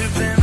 you've